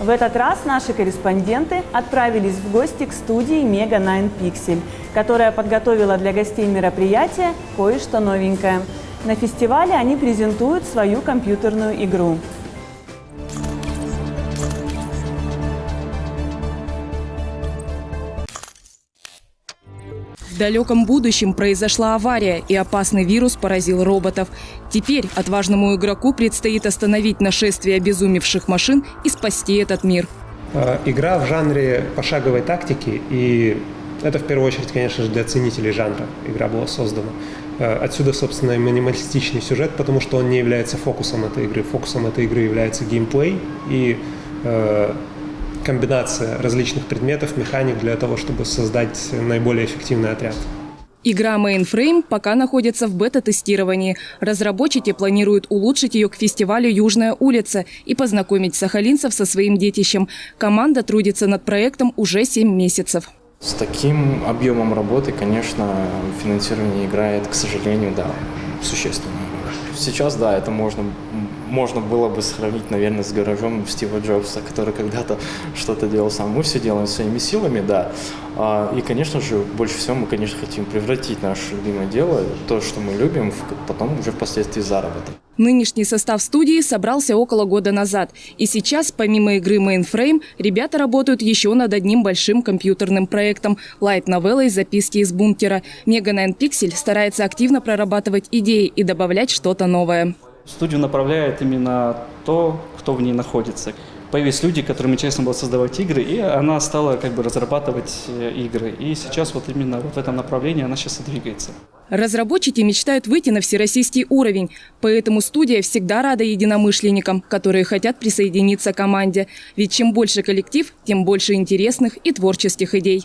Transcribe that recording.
В этот раз наши корреспонденты отправились в гости к студии Mega 9 Pixel, которая подготовила для гостей мероприятия кое-что новенькое. На фестивале они презентуют свою компьютерную игру. В далеком будущем произошла авария, и опасный вирус поразил роботов. Теперь отважному игроку предстоит остановить нашествие обезумевших машин и спасти этот мир. Э, Игра в жанре пошаговой тактики, и это в первую очередь, конечно же, для ценителей жанра игра была создана. Э, Отсюда, собственно, и минималистичный сюжет, потому что он не является фокусом этой игры. Фокусом этой игры является геймплей и э, комбинация различных предметов, механик для того, чтобы создать наиболее эффективный отряд. Игра Mainframe пока находится в бета-тестировании. Разработчики планируют улучшить ее к фестивалю «Южная улица» и познакомить сахалинцев со своим детищем. Команда трудится над проектом уже 7 месяцев. С таким объемом работы, конечно, финансирование играет, к сожалению, да, существенную роль. Сейчас, да, это можно, можно было бы сравнить, наверное, с гаражом Стива Джобса, который когда-то что-то делал сам. Мы все делаем своими силами, да. А, И, конечно же, больше всего мы, конечно, хотим превратить наше любимое дело, то, что мы любим, потом уже впоследствии заработок. Нынешний состав студии собрался около года назад. И сейчас, помимо игры Mainframe, ребята работают еще над одним большим компьютерным проектом – лайт-новеллой «Записки из бункера». 9 Pixel старается активно прорабатывать идеи и добавлять что-то новое. Студию направляет именно то, кто в ней находится. Появились люди, которым интересно было создавать игры, и она стала как бы разрабатывать э, игры. И сейчас вот именно вот в этом направлении она сейчас и двигается. Разработчики мечтают выйти на всероссийский уровень, поэтому студия всегда рада единомышленникам, которые хотят присоединиться к команде. Ведь чем больше коллектив, тем больше интересных и творческих идей.